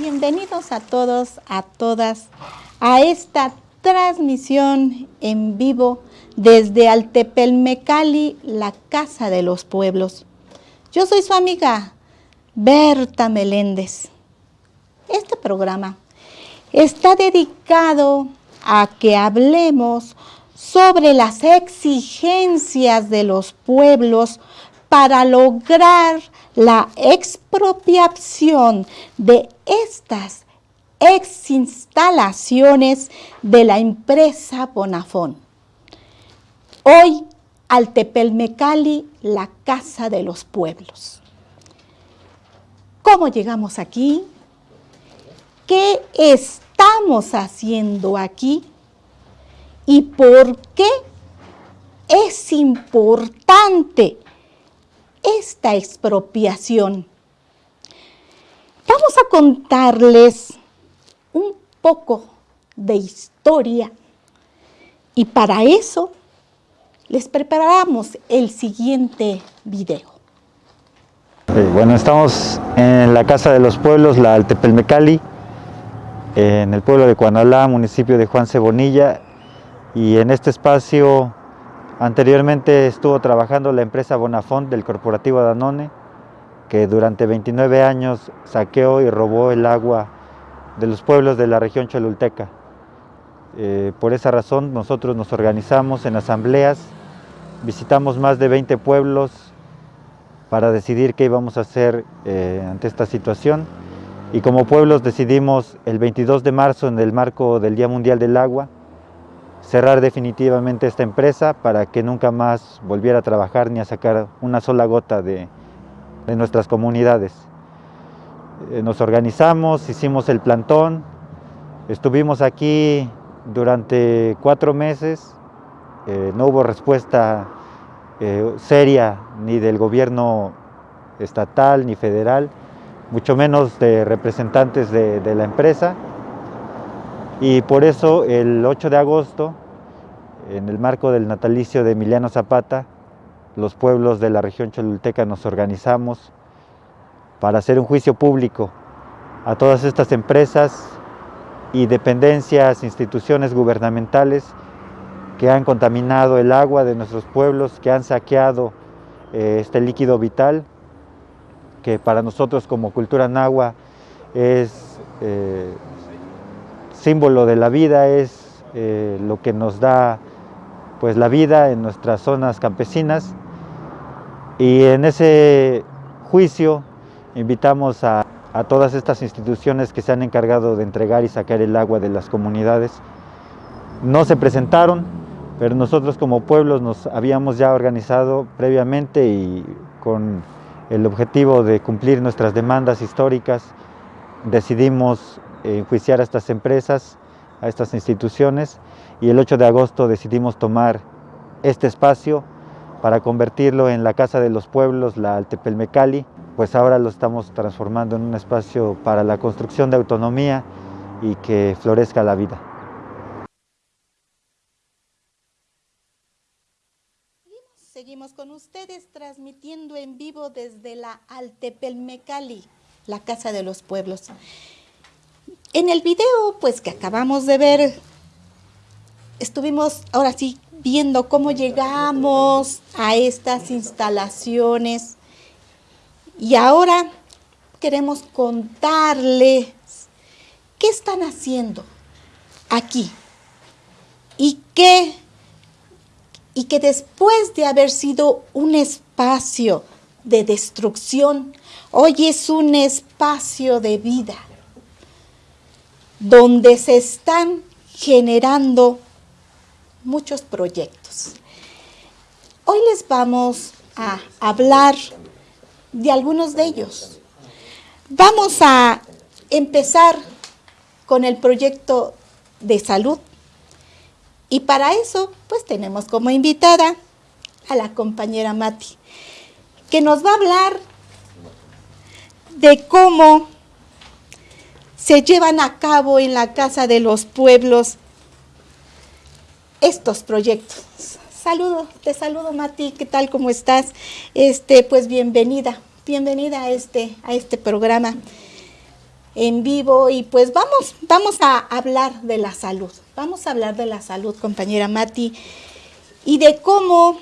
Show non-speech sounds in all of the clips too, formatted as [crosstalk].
Bienvenidos a todos, a todas, a esta transmisión en vivo desde Altepelmecali, la Casa de los Pueblos. Yo soy su amiga Berta Meléndez. Este programa está dedicado a que hablemos sobre las exigencias de los pueblos para lograr la expropiación de estas exinstalaciones de la empresa Bonafón. Hoy, Altepelmecali, la casa de los pueblos. ¿Cómo llegamos aquí? ¿Qué estamos haciendo aquí? ¿Y por qué es importante esta expropiación. Vamos a contarles un poco de historia y para eso les preparamos el siguiente video. Bueno, estamos en la Casa de los Pueblos, la Altepelmecali, en el pueblo de Cuanalá, municipio de Juan Cebonilla, y en este espacio Anteriormente estuvo trabajando la empresa Bonafont del corporativo Danone, que durante 29 años saqueó y robó el agua de los pueblos de la región cholulteca. Eh, por esa razón nosotros nos organizamos en asambleas, visitamos más de 20 pueblos para decidir qué íbamos a hacer eh, ante esta situación y como pueblos decidimos el 22 de marzo en el marco del Día Mundial del Agua cerrar definitivamente esta empresa para que nunca más volviera a trabajar ni a sacar una sola gota de, nuestras comunidades. Eh, nos organizamos, hicimos el plantón, estuvimos aquí durante cuatro meses, eh, no hubo respuesta eh, seria ni del gobierno estatal ni federal, mucho menos de representantes de la empresa y por eso el 8 de agosto, en el marco del natalicio de Emiliano Zapata, los pueblos de la región cholulteca nos organizamos para hacer un juicio público a todas estas empresas y dependencias, instituciones gubernamentales que han contaminado el agua de nuestros pueblos, que han saqueado eh, este líquido vital, que para nosotros como cultura nahua es eh, símbolo de la vida, es eh, lo que nos da pues, la vida en nuestras zonas campesinas. Y en ese juicio invitamos a, todas estas instituciones que se han encargado de entregar y sacar el agua de las comunidades. No se presentaron, pero nosotros como pueblos nos habíamos ya organizado previamente y con el objetivo de cumplir nuestras demandas históricas, decidimos enjuiciar a estas empresas, a estas instituciones y el 8 de agosto decidimos tomar este espacio para convertirlo en la Casa de los Pueblos, la Altepelmecali, pues ahora lo estamos transformando en un espacio para la construcción de autonomía y que florezca la vida. Seguimos con ustedes transmitiendo en vivo desde la Altepelmecali, la Casa de los Pueblos. En el video, pues que acabamos de ver, estuvimos ahora sí viendo cómo llegamos a estas instalaciones. Y ahora queremos contarles qué están haciendo aquí y que, y que después de haber sido un espacio de destrucción, hoy es un espacio de vida donde se están generando muchos proyectos. Hoy les vamos a hablar de algunos de ellos. Vamos a empezar con el proyecto de salud y para eso pues tenemos como invitada a la compañera Mati que nos va a hablar de cómo se llevan a cabo en la Casa de los Pueblos estos proyectos. Saludo, te saludo Mati, ¿qué tal? ¿Cómo estás? Este, pues bienvenida, bienvenida a este, a este programa. en vivo y pues vamos, vamos a hablar de la salud. Vamos a hablar de la salud, compañera Mati, y de cómo,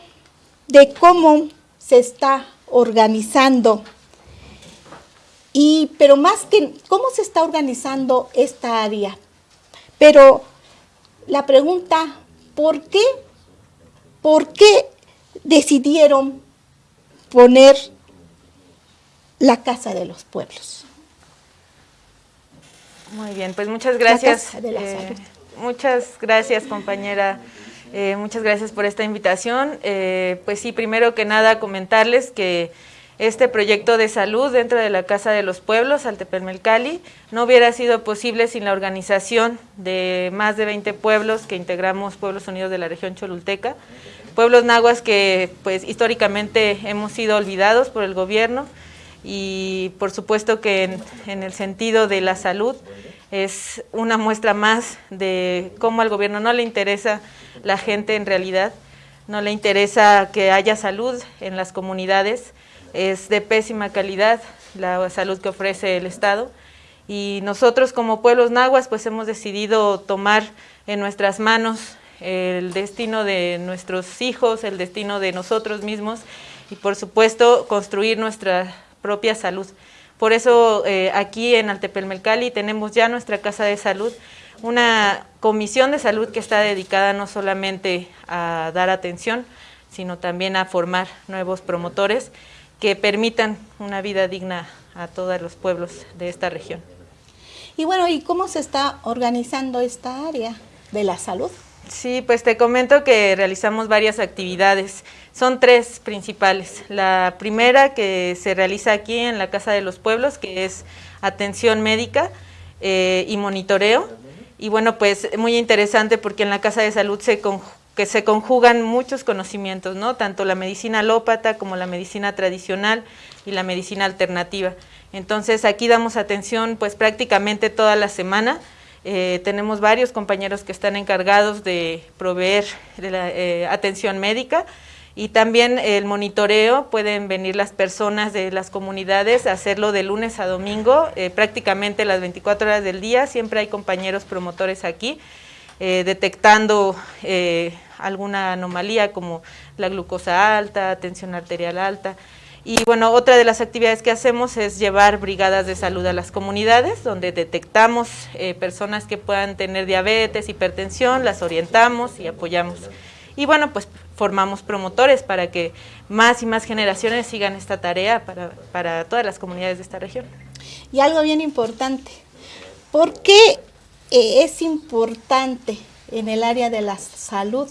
de cómo se está organizando. Y, pero más que cómo se está organizando esta área. Pero la pregunta, ¿por qué? ¿Por qué decidieron poner la Casa de los Pueblos? Muy bien, pues muchas gracias. Eh, muchas gracias, compañera. Eh, muchas gracias por esta invitación. Eh, pues sí, primero que nada comentarles que este proyecto de salud dentro de la Casa de los Pueblos, Altepelmelcali, no hubiera sido posible sin la organización de más de 20 pueblos que integramos Pueblos Unidos de la región Cholulteca, pueblos nahuas que pues históricamente hemos sido olvidados por el gobierno y por supuesto que en el sentido de la salud es una muestra más de cómo al gobierno no le interesa la gente en realidad, no le interesa que haya salud en las comunidades, es de pésima calidad la salud que ofrece el Estado y nosotros como pueblos nahuas pues hemos decidido tomar en nuestras manos el destino de nuestros hijos, el destino de nosotros mismos y por supuesto construir nuestra propia salud. Por eso eh, aquí en Altepelmelcali tenemos ya nuestra casa de salud, una comisión de salud que está dedicada no solamente a dar atención, sino también a formar nuevos promotores que permitan una vida digna a todos los pueblos de esta región. Y bueno, ¿y cómo se está organizando esta área de la salud? Sí, pues te comento que realizamos varias actividades. Son tres principales. La primera que se realiza aquí en la Casa de los Pueblos, que es atención médica eh, y monitoreo. Y bueno, pues muy interesante porque en la Casa de Salud se, que se conjugan muchos conocimientos, ¿no? Tanto la medicina alópata como la medicina tradicional y la medicina alternativa. Entonces aquí damos atención pues prácticamente toda la semana eh, tenemos varios compañeros que están encargados de proveer eh, atención médica y también el monitoreo, pueden venir las personas de las comunidades a hacerlo de lunes a domingo, eh, prácticamente las 24 horas del día, siempre hay compañeros promotores aquí, detectando alguna anomalía como la glucosa alta, tensión arterial alta, y bueno, otra de las actividades que hacemos es llevar brigadas de salud a las comunidades, donde detectamos eh, personas que puedan tener diabetes, hipertensión, las orientamos y apoyamos. Y bueno, pues formamos promotores para que más y más generaciones sigan esta tarea para, para todas las comunidades de esta región. Y algo bien importante, ¿por qué eh, es importante en el área de la salud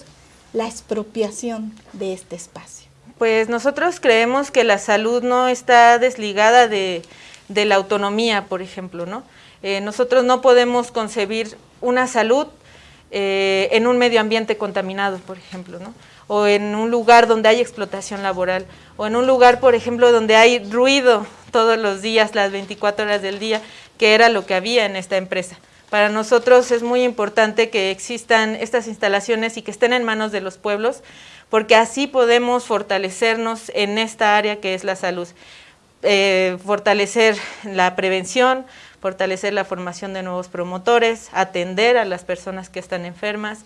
la expropiación de este espacio? Pues nosotros creemos que la salud no está desligada de, la autonomía, por ejemplo, ¿no? Eh, nosotros no podemos concebir una salud eh, en un medio ambiente contaminado, por ejemplo, ¿no? o en un lugar donde hay explotación laboral, o en un lugar, por ejemplo, donde hay ruido todos los días, las 24 horas del día, que era lo que había en esta empresa. Para nosotros es muy importante que existan estas instalaciones y que estén en manos de los pueblos, porque así podemos fortalecernos en esta área que es la salud. Eh, fortalecer la prevención, fortalecer la formación de nuevos promotores, atender a las personas que están enfermas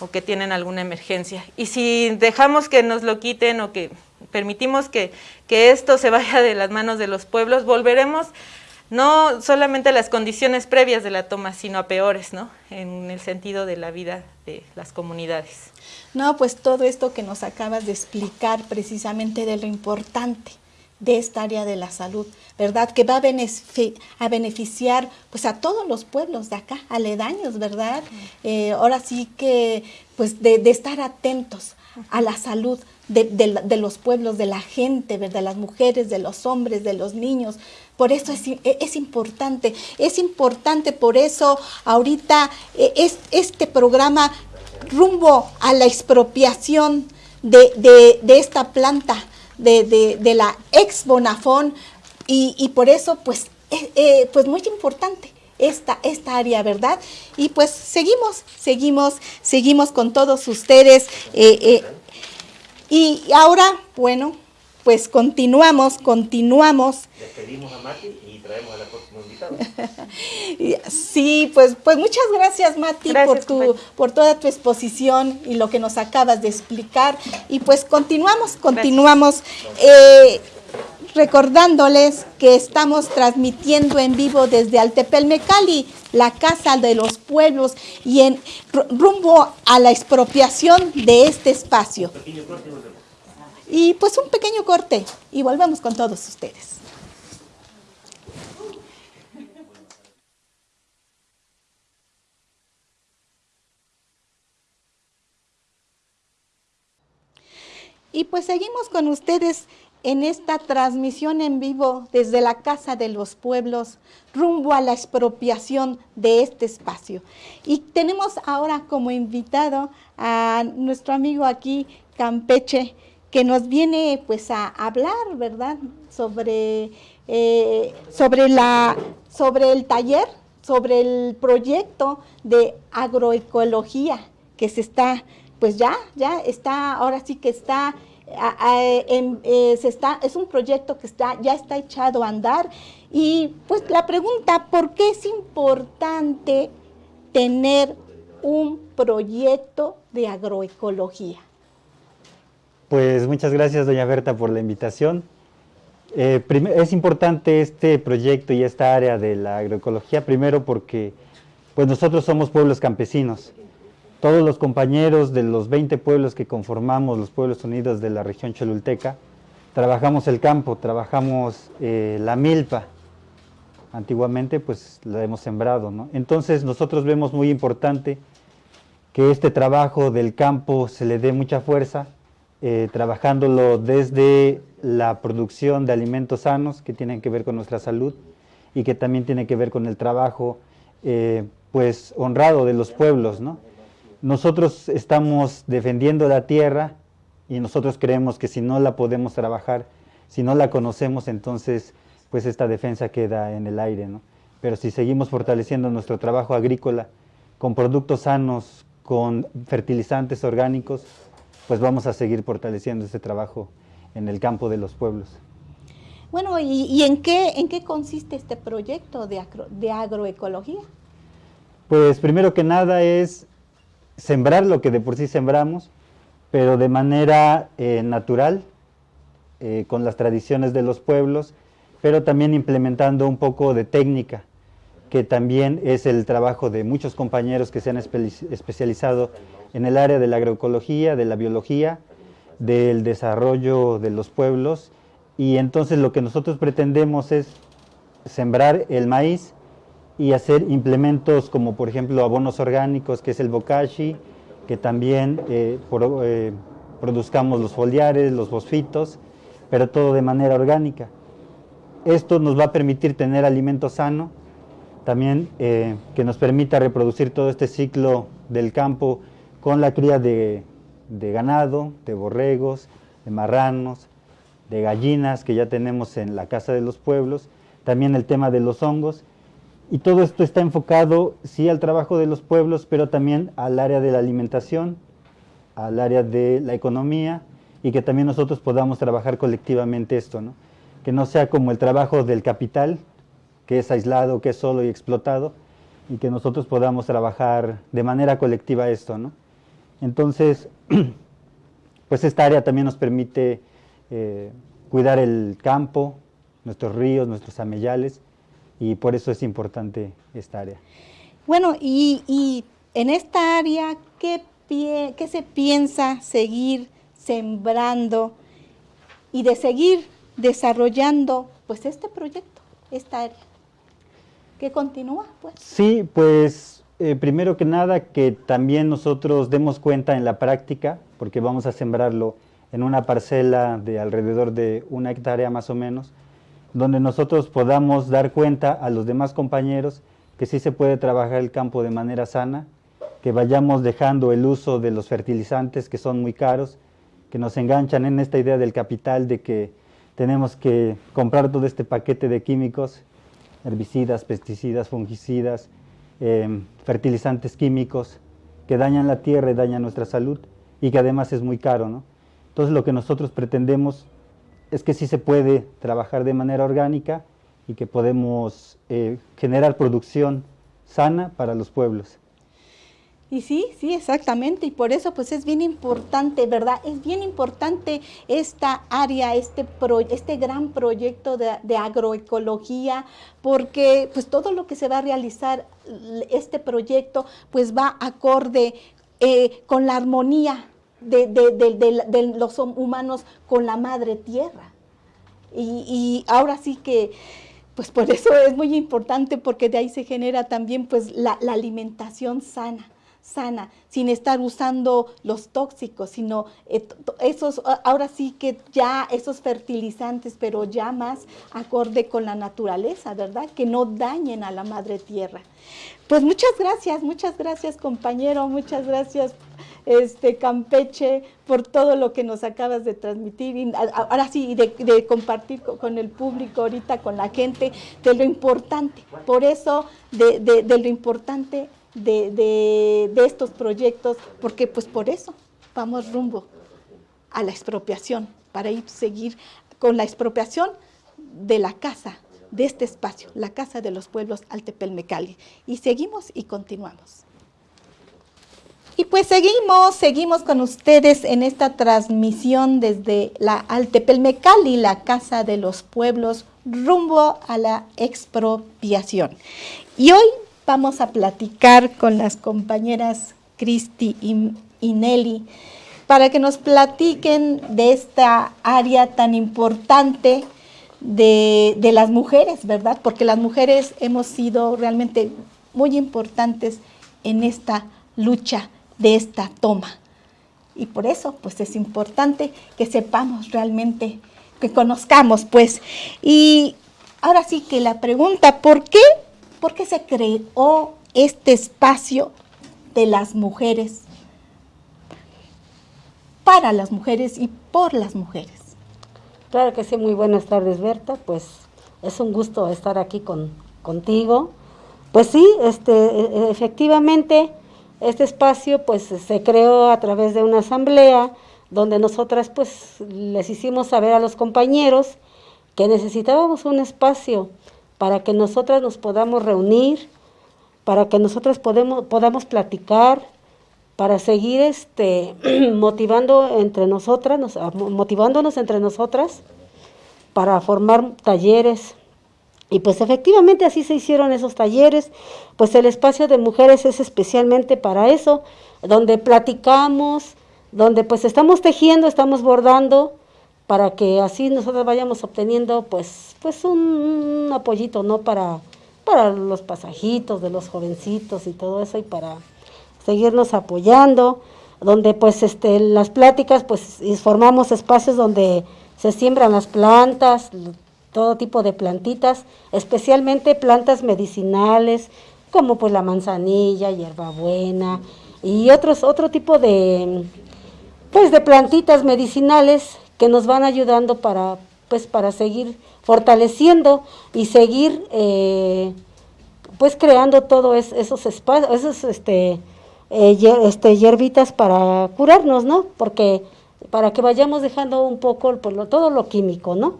o que tienen alguna emergencia. Y si dejamos que nos lo quiten o que permitimos que, que esto se vaya de las manos de los pueblos, volveremos no solamente a las condiciones previas de la toma, sino a peores, ¿no? En el sentido de la vida de las comunidades. No, pues todo esto que nos acabas de explicar precisamente de lo importante de esta área de la salud, ¿verdad? Que va a, beneficiar pues a todos los pueblos de acá, aledaños, ¿verdad? Eh, ahora sí que pues de, estar atentos a la salud de, los pueblos, de la gente, ¿verdad? De las mujeres, de los hombres, de los niños. Por eso es, es importante, es importante, por eso ahorita eh, es, este programa rumbo a la expropiación de, esta planta de, la ex Bonafón y, por eso pues, eh, eh, pues muy importante esta, esta área, ¿verdad? Y pues seguimos, seguimos, seguimos con todos ustedes. Eh, y ahora, bueno, pues continuamos, continuamos. Despedimos a Mati y traemos a la próxima invitada. [laughs] sí, pues, pues muchas gracias Mati por, tu, por toda tu exposición y lo que nos acabas de explicar. Y pues continuamos, continuamos. Eh, recordándoles que estamos transmitiendo en vivo desde Altepelmecali, la Casa de los Pueblos, y en rumbo a la expropiación de este espacio. Y pues un pequeño corte y volvemos con todos ustedes. Y pues seguimos con ustedes en esta transmisión en vivo desde la Casa de los Pueblos rumbo a la expropiación de este espacio. Y tenemos ahora como invitado a nuestro amigo aquí, Campeche, que nos viene pues a hablar, ¿verdad?, sobre, eh, sobre, la, sobre el taller, sobre el proyecto de agroecología que se está, pues ya, ya está, ahora sí que está eh, se está, es un proyecto que está, ya está echado a andar y pues la pregunta, ¿por qué es importante tener un proyecto de agroecología? Pues muchas gracias doña Berta por la invitación. Eh, es importante este proyecto y esta área de la agroecología, primero porque pues nosotros somos pueblos campesinos todos los compañeros de los 20 pueblos que conformamos los pueblos unidos de la región cholulteca, trabajamos el campo, trabajamos eh, la milpa. Antiguamente pues la hemos sembrado. Entonces nosotros vemos muy importante que este trabajo del campo se le dé mucha fuerza, eh, trabajándolo desde la producción de alimentos sanos que tienen que ver con nuestra salud y que también tiene que ver con el trabajo eh, pues honrado de los pueblos. Nosotros estamos defendiendo la tierra y nosotros creemos que si no la podemos trabajar, si no la conocemos, entonces pues esta defensa queda en el aire, ¿no? Pero si seguimos fortaleciendo nuestro trabajo agrícola con productos sanos, con fertilizantes orgánicos, pues vamos a seguir fortaleciendo ese trabajo en el campo de los pueblos. Bueno, ¿y, en, qué, en qué consiste este proyecto de, de agroecología? Pues primero que nada es sembrar lo que de por sí sembramos, pero de manera eh, natural, eh, con las tradiciones de los pueblos, pero también implementando un poco de técnica, que también es el trabajo de muchos compañeros que se han especializado en el área de la agroecología, de la biología, del desarrollo de los pueblos, y entonces lo que nosotros pretendemos es sembrar el maíz y hacer implementos como por ejemplo abonos orgánicos, que es el bokashi, que también eh, eh, produzcamos los foliares, los fosfitos, pero todo de manera orgánica. Esto nos va a permitir tener alimento sano, también eh, que nos permita reproducir todo este ciclo del campo con la cría de, de ganado, de borregos, de marranos, de gallinas que ya tenemos en la casa de los pueblos, también el tema de los hongos, y todo esto está enfocado, sí, al trabajo de los pueblos, pero también al área de la alimentación, al área de la economía, y que también nosotros podamos trabajar colectivamente esto, ¿no? Que no sea como el trabajo del capital, que es aislado, que es solo y explotado, y que nosotros podamos trabajar de manera colectiva esto, ¿no? Entonces, [clears throat] pues esta área también nos permite eh, cuidar el campo, nuestros ríos, nuestros amellales, y por eso es importante esta área. Bueno, y, en esta área, ¿qué, ¿qué se piensa seguir sembrando y de seguir desarrollando pues este proyecto, esta área? ¿Qué continúa? Pues? Sí, pues eh, primero que nada que también nosotros demos cuenta en la práctica, porque vamos a sembrarlo en una parcela de alrededor de una hectárea más o menos, donde nosotros podamos dar cuenta a los demás compañeros que sí se puede trabajar el campo de manera sana, que vayamos dejando el uso de los fertilizantes que son muy caros, que nos enganchan en esta idea del capital de que tenemos que comprar todo este paquete de químicos, herbicidas, pesticidas, fungicidas, em, fertilizantes químicos que dañan la tierra y dañan nuestra salud y que además es muy caro. ¿no? Entonces lo que nosotros pretendemos es que sí se puede trabajar de manera orgánica y que podemos eh, generar producción sana para los pueblos. Y sí, sí, exactamente, y por eso pues es bien importante, ¿verdad? Es bien importante esta área, este, este gran proyecto de, agroecología, porque pues todo lo que se va a realizar, este proyecto, pues va acorde eh, con la armonía de, de, los humanos con la madre tierra. Y, y ahora sí que pues por eso es muy importante porque de ahí se genera también pues la alimentación sana sana, sin estar usando los tóxicos, sino eh, esos, ahora sí que ya esos fertilizantes, pero ya más acorde con la naturaleza, ¿verdad? Que no dañen a la madre tierra. Pues muchas gracias, muchas gracias compañero, muchas gracias este Campeche por todo lo que nos acabas de transmitir, ahora sí, de, compartir con, el público ahorita, con la gente, de lo importante, por eso de, de lo importante de, estos proyectos, porque pues por eso vamos rumbo a la expropiación, para ir seguir con la expropiación de la casa, de este espacio, la Casa de los Pueblos Altepelmecali. Y seguimos y continuamos. Y pues seguimos, seguimos con ustedes en esta transmisión desde la Altepelmecali, la Casa de los Pueblos, rumbo a la expropiación. Y hoy vamos a platicar con las compañeras Cristi y, Nelly para que nos platiquen de esta área tan importante de, las mujeres, ¿verdad? Porque las mujeres hemos sido realmente muy importantes en esta lucha de esta toma. Y por eso, pues es importante que sepamos realmente, que conozcamos, pues. Y ahora sí que la pregunta, ¿por qué ¿Por qué se creó este espacio de las mujeres para las mujeres y por las mujeres? Claro que sí, muy buenas tardes Berta, pues es un gusto estar aquí con, contigo. Pues sí, este, e, efectivamente, este espacio pues se creó a través de una asamblea donde nosotras pues les hicimos saber a los compañeros que necesitábamos un espacio para que nosotras nos podamos reunir, para que nosotras podamos platicar, para seguir este, [clears throat] motivando entre nosotras, motivándonos entre nosotras, para formar talleres. Y pues efectivamente así se hicieron esos talleres, pues el espacio de mujeres es especialmente para eso, donde platicamos, donde pues estamos tejiendo, estamos bordando, para que así nosotros vayamos obteniendo pues, pues un, apoyito, ¿no? Para, para los pasajitos de los jovencitos y todo eso y para seguirnos apoyando, donde pues este, las pláticas pues formamos espacios donde se siembran las plantas, todo tipo de plantitas, especialmente plantas medicinales, como pues la manzanilla, hierbabuena y otros, otro tipo de, pues de plantitas medicinales que nos van ayudando para, pues, para seguir fortaleciendo y seguir eh, pues creando todos esos espacios, esos este, eh, este, hierbitas para curarnos, ¿no? Porque para que vayamos dejando un poco por lo, todo lo químico, ¿no?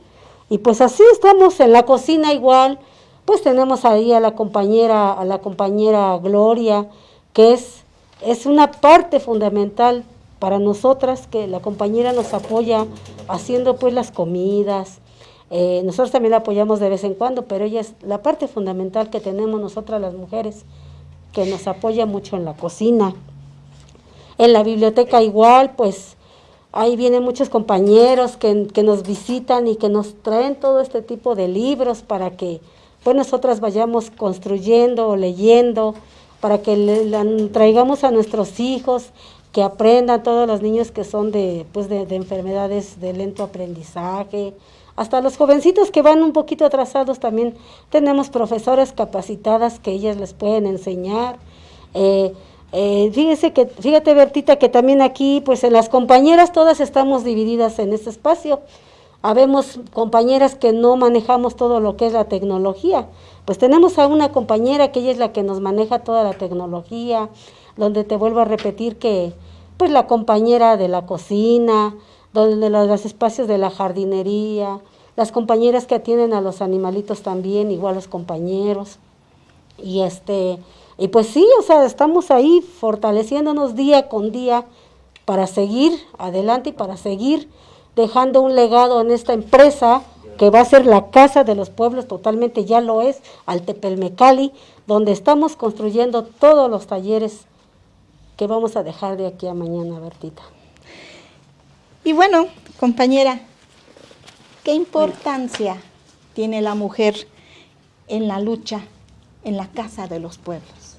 Y pues así estamos en la cocina igual, pues tenemos ahí a la compañera, a la compañera Gloria, que es, es una parte fundamental para nosotras que la compañera nos apoya haciendo pues las comidas, eh, nosotros también la apoyamos de vez en cuando, pero ella es la parte fundamental que tenemos nosotras las mujeres, que nos apoya mucho en la cocina. En la biblioteca igual, pues ahí vienen muchos compañeros que, que nos visitan y que nos traen todo este tipo de libros para que pues nosotras vayamos construyendo o leyendo, para que le, traigamos a nuestros hijos que aprendan todos los niños que son de, pues de, enfermedades de lento aprendizaje, hasta los jovencitos que van un poquito atrasados también tenemos profesoras capacitadas que ellas les pueden enseñar. Eh, eh, fíjese que, fíjate Bertita que también aquí, pues en las compañeras todas estamos divididas en este espacio. Habemos compañeras que no manejamos todo lo que es la tecnología. Pues tenemos a una compañera que ella es la que nos maneja toda la tecnología, donde te vuelvo a repetir que pues la compañera de la cocina, donde los espacios de la jardinería, las compañeras que atienden a los animalitos también, igual los compañeros. Y este, y pues sí, o sea, estamos ahí fortaleciéndonos día con día para seguir adelante y para seguir dejando un legado en esta empresa que va a ser la casa de los pueblos, totalmente ya lo es, Altepelmecali, donde estamos construyendo todos los talleres que vamos a dejar de aquí a mañana, Bertita. Y bueno, compañera, ¿qué importancia tiene la mujer en la lucha en la Casa de los Pueblos?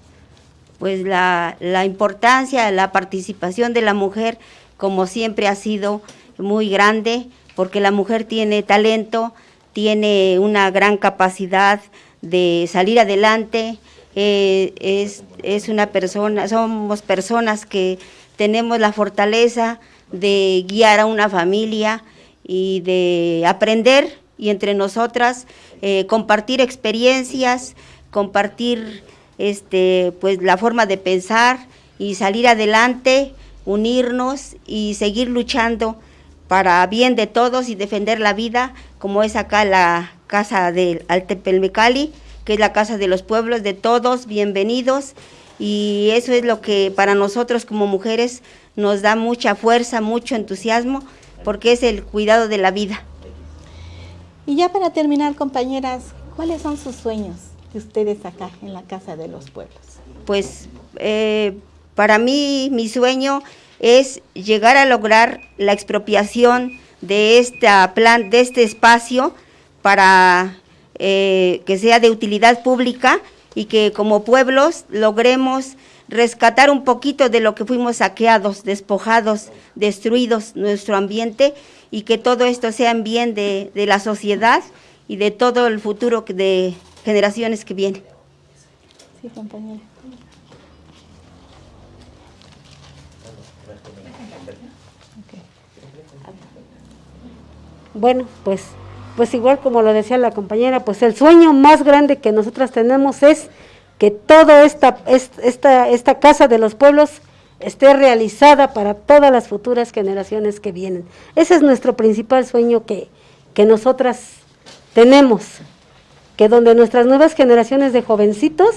Pues la, la importancia, la participación de la mujer, como siempre ha sido muy grande, porque la mujer tiene talento, tiene una gran capacidad de salir adelante, eh, es, es una persona, somos personas que tenemos la fortaleza de guiar a una familia y de aprender y entre nosotras eh, compartir experiencias, compartir este, pues la forma de pensar y salir adelante, unirnos y seguir luchando para bien de todos y defender la vida, como es acá la casa del Altepelmecali, que es la casa de los pueblos de todos, bienvenidos, y eso es lo que para nosotros como mujeres nos da mucha fuerza, mucho entusiasmo, porque es el cuidado de la vida. Y ya para terminar, compañeras, ¿cuáles son sus sueños de ustedes acá en la Casa de los Pueblos? Pues eh, para mí mi sueño es llegar a lograr la expropiación de, esta plan, de este espacio para eh, que sea de utilidad pública y que como pueblos logremos rescatar un poquito de lo que fuimos saqueados, despojados, destruidos nuestro ambiente y que todo esto sea en bien de, de la sociedad y de todo el futuro de generaciones que vienen. Sí, compañera. Bueno, pues, pues igual como lo decía la compañera, pues el sueño más grande que nosotras tenemos es que toda esta, esta, esta casa de los pueblos esté realizada para todas las futuras generaciones que vienen. Ese es nuestro principal sueño que, que nosotras tenemos, que donde nuestras nuevas generaciones de jovencitos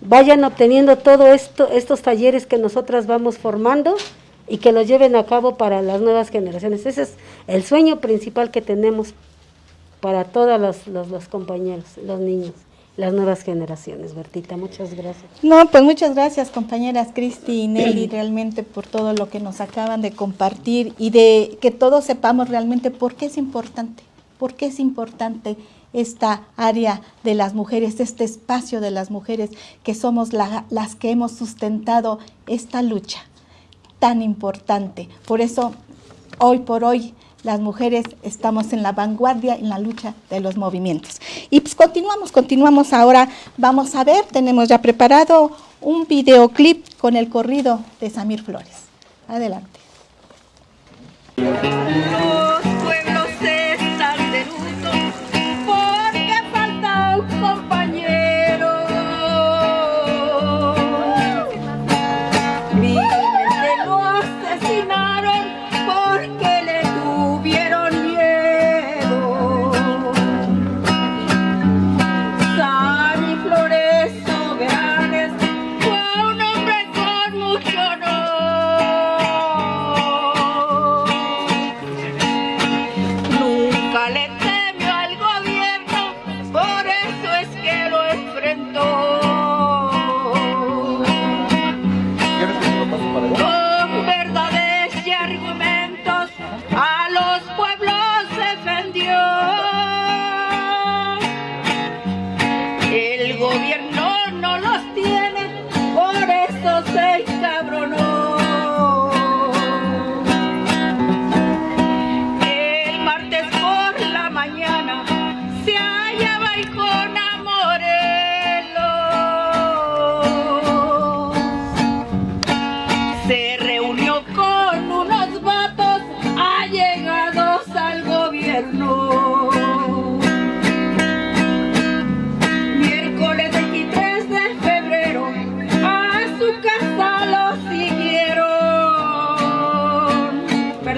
vayan obteniendo todo esto, estos talleres que nosotras vamos formando y que los lleven a cabo para las nuevas generaciones. Ese es el sueño principal que tenemos para todos los, los, compañeros, los niños las nuevas generaciones. Bertita, muchas gracias. No, pues muchas gracias compañeras Cristi y Nelly [clears throat] realmente por todo lo que nos acaban de compartir y de que todos sepamos realmente por qué es importante, por qué es importante esta área de las mujeres, este espacio de las mujeres, que somos las que hemos sustentado esta lucha tan importante. Por eso, hoy por hoy, las mujeres estamos en la vanguardia en la lucha de los movimientos. Y pues continuamos, continuamos ahora. Vamos a ver, tenemos ya preparado un videoclip con el corrido de Samir Flores. Adelante.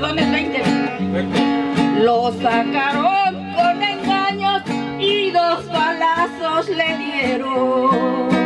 Perdón, es 20. Lo sacaron con engaños y dos balazos le dieron.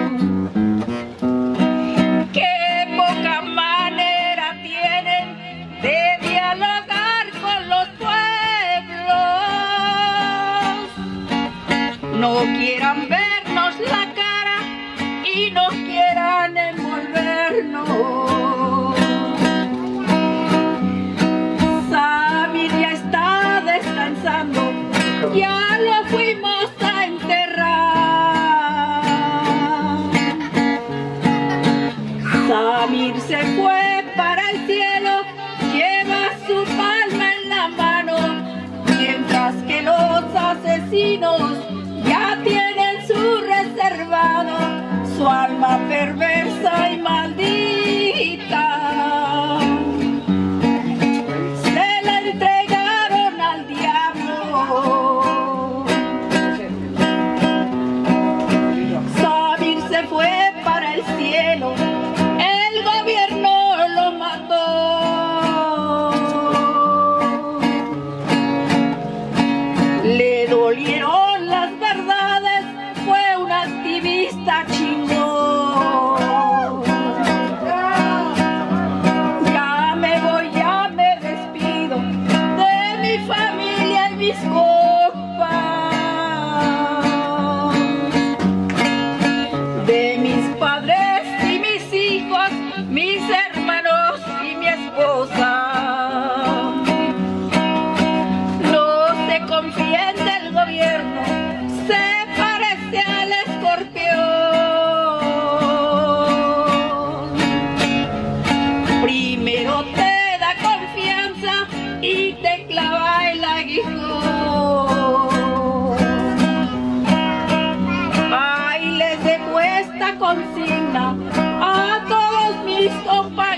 Ukraina, a todos mis compañeros.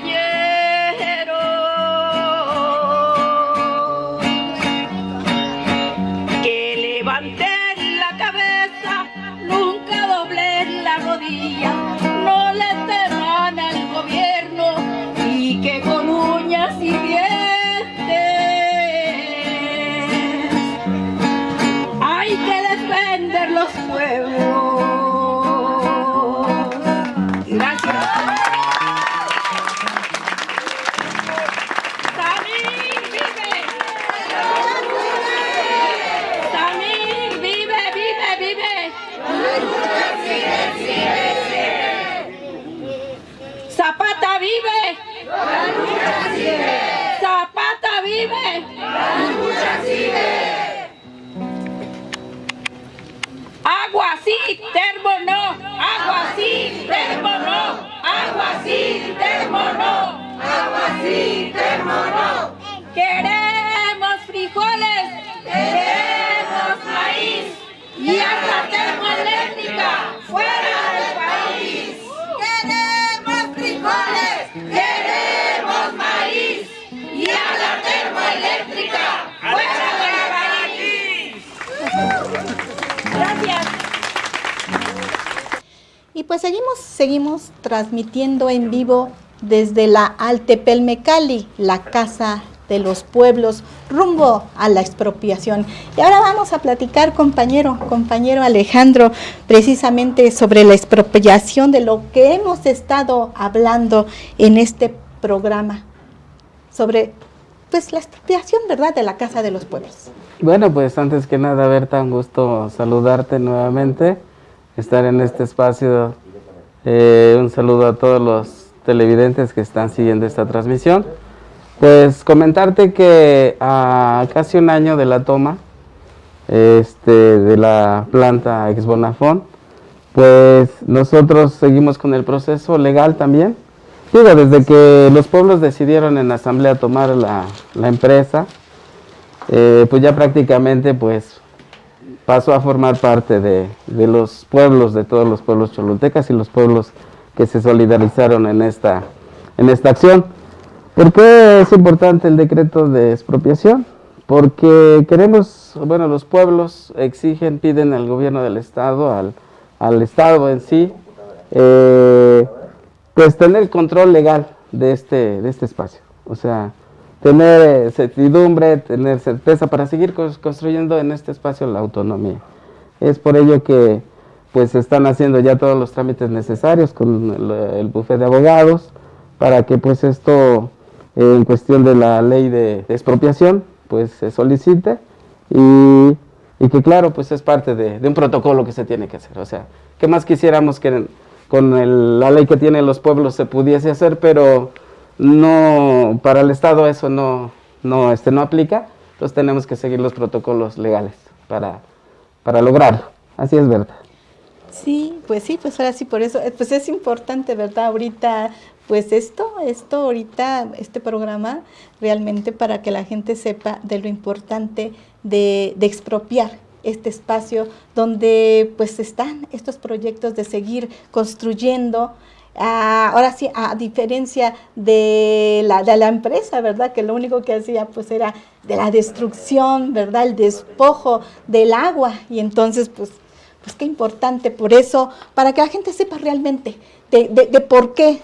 Pues seguimos, seguimos transmitiendo en vivo desde la Altepelmecali, la casa de los pueblos, rumbo a la expropiación. Y ahora vamos a platicar, compañero, compañero Alejandro, precisamente sobre la expropiación de lo que hemos estado hablando en este programa, sobre pues la expropiación, ¿verdad?, de la Casa de los Pueblos. Bueno, pues antes que nada, Berta, un gusto saludarte nuevamente estar en este espacio. Eh, un saludo a todos los televidentes que están siguiendo esta transmisión. Pues comentarte que a casi un año de la toma este, de la planta Ex pues nosotros seguimos con el proceso legal también. Digo, desde que los pueblos decidieron en asamblea tomar la, empresa, eh, pues ya prácticamente pues pasó a formar parte de, los pueblos, de todos los pueblos cholultecas y los pueblos que se solidarizaron en esta, en esta acción. ¿Por qué es importante el decreto de expropiación? Porque queremos, bueno, los pueblos exigen, piden al gobierno del Estado, al, Estado en sí, eh, pues tener control legal de este, de este espacio. O sea, tener certidumbre, tener certeza para seguir construyendo en este espacio la autonomía. Es por ello que pues se están haciendo ya todos los trámites necesarios con el, el bufete de abogados para que pues esto en cuestión de la ley de, expropiación pues se solicite y, que claro pues es parte de, un protocolo que se tiene que hacer. O sea, ¿qué más quisiéramos que con la ley que tienen los pueblos se pudiese hacer, pero no para el Estado eso no, no, este, no aplica, entonces tenemos que seguir los protocolos legales para, para lograrlo. Así es, verdad. Sí, pues sí, pues ahora sí, por eso, eh, pues es importante, ¿verdad? Ahorita, pues esto, esto ahorita, este programa, realmente para que la gente sepa de lo importante de, de expropiar este espacio donde pues están estos proyectos de seguir construyendo, ah, ahora sí, a diferencia de la, de la empresa, ¿verdad? Que lo único que hacía pues era de la destrucción, ¿verdad? El despojo del agua y entonces pues pues qué importante por eso, para que la gente sepa realmente de, de, por qué,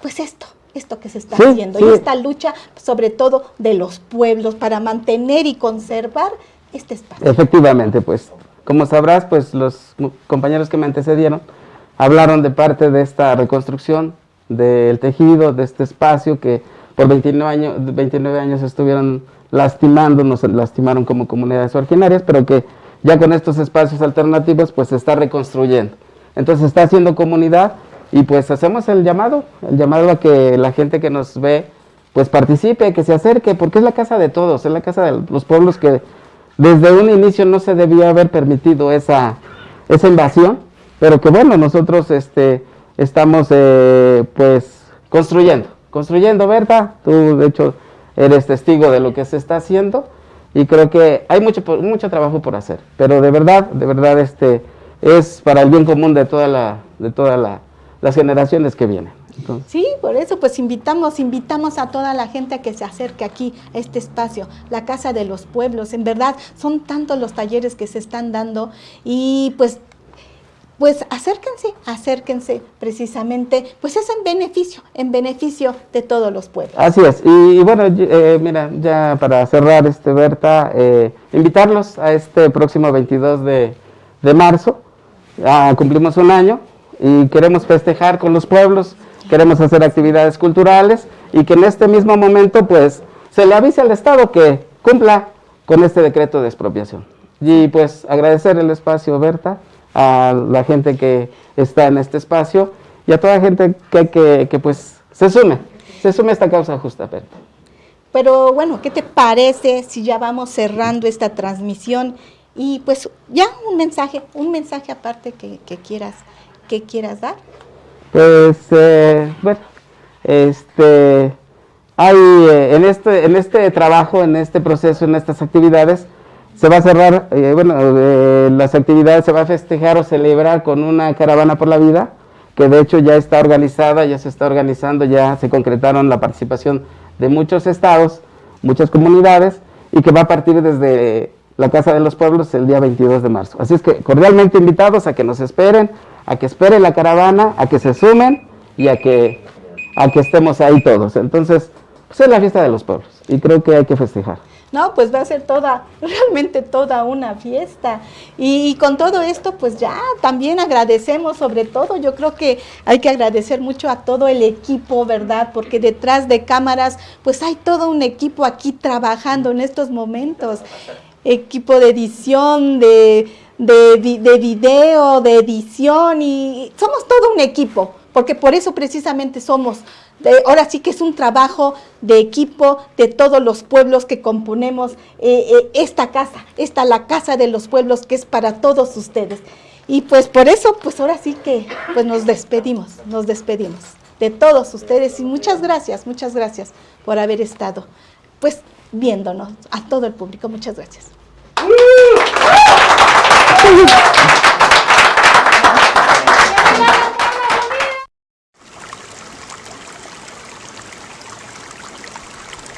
pues esto, esto que se está haciendo, y esta lucha sobre todo de los pueblos para mantener y conservar este espacio. Efectivamente, pues como sabrás, pues los compañeros que me antecedieron hablaron de parte de esta reconstrucción del tejido, de este espacio que por 29 años, 29 años estuvieron lastimando, nos lastimaron como comunidades originarias, pero que ya con estos espacios alternativos pues se está reconstruyendo. Entonces está haciendo comunidad y pues hacemos el llamado, el llamado a que la gente que nos ve pues participe, que se acerque, porque es la casa de todos, es la casa de los pueblos que desde un inicio no se debía haber permitido esa, esa invasión, pero que bueno, nosotros este, estamos eh, pues construyendo, construyendo, ¿verdad? Tú de hecho eres testigo de lo que se está haciendo y creo que hay mucho, mucho trabajo por hacer, pero de verdad, de verdad este, es para el bien común de toda la, de todas las generaciones que vienen. Sí, por eso pues invitamos, invitamos a toda la gente a que se acerque aquí a este espacio, la Casa de los Pueblos. En verdad son tantos los talleres que se están dando y pues pues acérquense, acérquense precisamente, pues es en beneficio, en beneficio de todos los pueblos. Así es, y, bueno, eh, mira, ya para cerrar, este Berta, eh, invitarlos a este próximo 22 de, marzo, cumplimos un año y queremos festejar con los pueblos, queremos hacer actividades culturales y que en este mismo momento pues se le avise al Estado que cumpla con este decreto de expropiación. Y pues agradecer el espacio, Berta, a la gente que está en este espacio y a toda la gente que, que, pues se sume, se sume a esta causa justa, Berta. Pero bueno, ¿qué te parece si ya vamos cerrando esta transmisión y pues ya un mensaje, un mensaje aparte que, quieras, que quieras dar? Pues eh, bueno, este, hay eh, en este, en este trabajo, en este proceso, en estas actividades, se va a cerrar, eh, bueno, eh, las actividades se va a festejar o celebrar con una caravana por la vida, que de hecho ya está organizada, ya se está organizando, ya se concretaron la participación de muchos estados, muchas comunidades, y que va a partir desde la Casa de los Pueblos el día 22 de marzo. Así es que cordialmente invitados a que nos esperen, a que esperen la caravana, a que se sumen y a que, a que estemos ahí todos. Entonces, pues es la fiesta de los pueblos y creo que hay que festejar. No, pues va a ser toda, [laughs] realmente toda una fiesta. Y, con todo esto, pues ya también agradecemos sobre todo, yo creo que hay que agradecer mucho a todo el equipo, ¿verdad? Porque detrás de cámaras, pues hay todo un equipo aquí trabajando en estos momentos. Equipo de edición, de, de, de video, de edición, y somos todo un equipo, porque por eso precisamente somos, ahora sí que es un trabajo de equipo de todos los pueblos que componemos eh, eh, esta casa, esta la casa de los pueblos que es para todos ustedes. Y pues por eso, pues ahora sí que pues nos despedimos, nos despedimos de todos ustedes y muchas gracias, muchas gracias por haber estado pues viéndonos a todo el público. Muchas gracias.